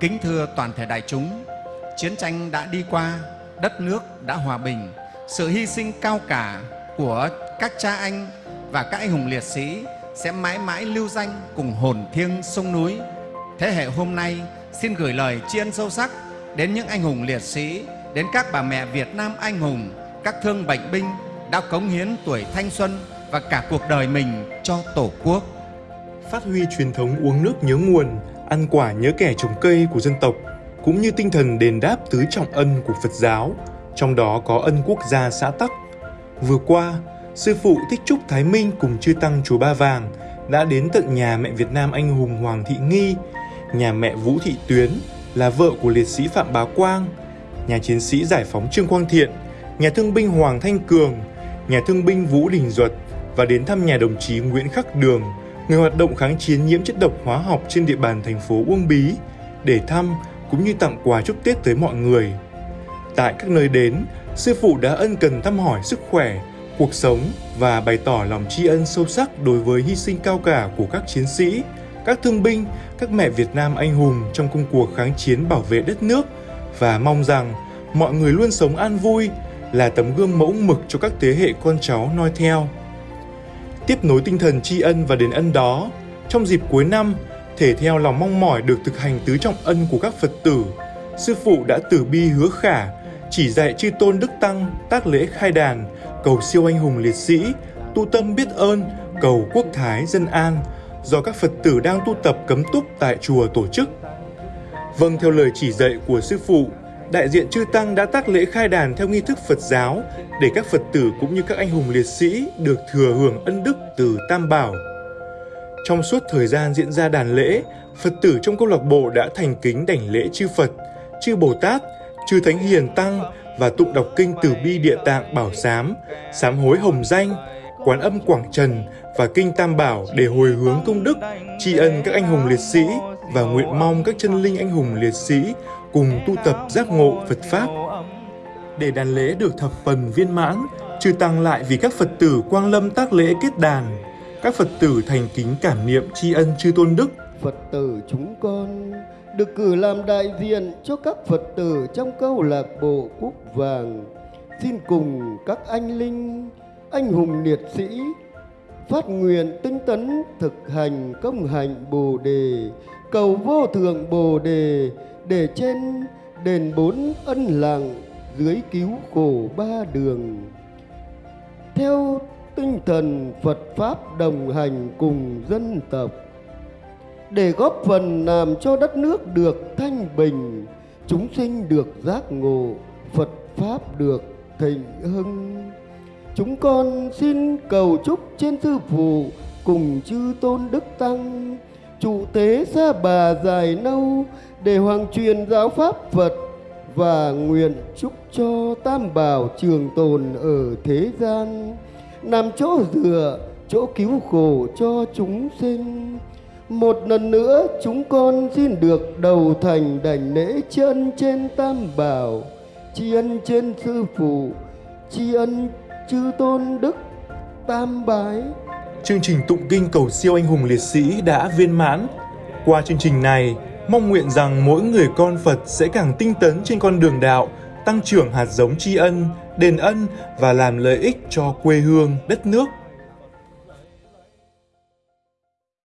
Kính thưa toàn thể đại chúng, chiến tranh đã đi qua, đất nước đã hòa bình, sự hy sinh cao cả của các cha anh và các anh hùng liệt sĩ sẽ mãi mãi lưu danh cùng hồn thiêng sông núi. Thế hệ hôm nay xin gửi lời tri ân sâu sắc đến những anh hùng liệt sĩ, đến các bà mẹ Việt Nam anh hùng, các thương bệnh binh đã cống hiến tuổi thanh xuân và cả cuộc đời mình cho Tổ quốc. Phát huy truyền thống uống nước nhớ nguồn, ăn quả nhớ kẻ trồng cây của dân tộc, cũng như tinh thần đền đáp tứ trọng ân của Phật giáo, trong đó có ân quốc gia xã Tắc. Vừa qua, Sư phụ Thích Trúc Thái Minh cùng chư tăng chùa Ba Vàng đã đến tận nhà mẹ Việt Nam anh hùng Hoàng Thị Nghi, nhà mẹ Vũ Thị Tuyến là vợ của liệt sĩ Phạm Bá Quang, nhà chiến sĩ giải phóng Trương Quang Thiện, nhà thương binh Hoàng Thanh Cường, nhà thương binh Vũ Đình Duật và đến thăm nhà đồng chí Nguyễn Khắc Đường, người hoạt động kháng chiến nhiễm chất độc hóa học trên địa bàn thành phố Uông Bí, để thăm cũng như tặng quà chúc Tết tới mọi người. Tại các nơi đến, sư phụ đã ân cần thăm hỏi sức khỏe, cuộc sống và bày tỏ lòng tri ân sâu sắc đối với hy sinh cao cả của các chiến sĩ, các thương binh, các mẹ Việt Nam anh hùng trong công cuộc kháng chiến bảo vệ đất nước và mong rằng mọi người luôn sống an vui, là tấm gương mẫu mực cho các thế hệ con cháu noi theo. Tiếp nối tinh thần tri ân và đền ân đó, trong dịp cuối năm, thể theo lòng mong mỏi được thực hành tứ trọng ân của các Phật tử, sư phụ đã tử bi hứa khả, chỉ dạy chư tôn đức tăng tác lễ khai đàn, cầu siêu anh hùng liệt sĩ, tu tâm biết ơn, cầu quốc thái dân an, do các Phật tử đang tu tập cấm túc tại chùa tổ chức. Vâng theo lời chỉ dạy của sư phụ, đại diện chư tăng đã tác lễ khai đàn theo nghi thức Phật giáo để các Phật tử cũng như các anh hùng liệt sĩ được thừa hưởng ân đức từ Tam Bảo. Trong suốt thời gian diễn ra đàn lễ, Phật tử trong câu lạc bộ đã thành kính đảnh lễ chư Phật, chư Bồ Tát, chư Thánh Hiền Tăng và tụng đọc kinh Từ Bi Địa Tạng Bảo Sám, Sám Hối Hồng Danh, Quán Âm Quảng Trần và Kinh Tam Bảo để hồi hướng công đức, tri ân các anh hùng liệt sĩ và nguyện mong các chân linh anh hùng liệt sĩ cùng tu tập giác ngộ Phật Pháp. Để đàn lễ được thập phần viên mãn, trừ tăng lại vì các Phật tử quang lâm tác lễ kết đàn. Các Phật tử thành kính cảm niệm tri ân chư tôn đức. Phật tử chúng con được cử làm đại diện cho các Phật tử trong câu lạc bộ Cúc Vàng. Xin cùng các anh linh, anh hùng liệt sĩ phát nguyện tinh tấn thực hành công hạnh Bồ đề, cầu vô thượng Bồ đề để trên đền bốn ân lặng dưới cứu khổ ba đường theo tinh thần Phật Pháp đồng hành cùng dân tộc để góp phần làm cho đất nước được thanh bình, chúng sinh được giác ngộ, Phật Pháp được thịnh hưng. Chúng con xin cầu chúc trên sư phụ cùng chư tôn đức tăng, trụ tế xa bà dài lâu để hoàng truyền giáo pháp Phật và nguyện chúc cho tam bảo trường tồn ở thế gian làm chỗ dựa, chỗ cứu khổ cho chúng sinh. Một lần nữa chúng con xin được đầu thành đảnh lễ chân trên tam bảo, tri ân trên sư phụ, tri ân chư tôn đức tam bái chương trình tụng kinh cầu siêu anh hùng liệt sĩ đã viên mãn qua chương trình này mong nguyện rằng mỗi người con Phật sẽ càng tinh tấn trên con đường đạo, tăng trưởng hạt giống tri ân, đền ân và làm lợi ích cho quê hương, đất nước.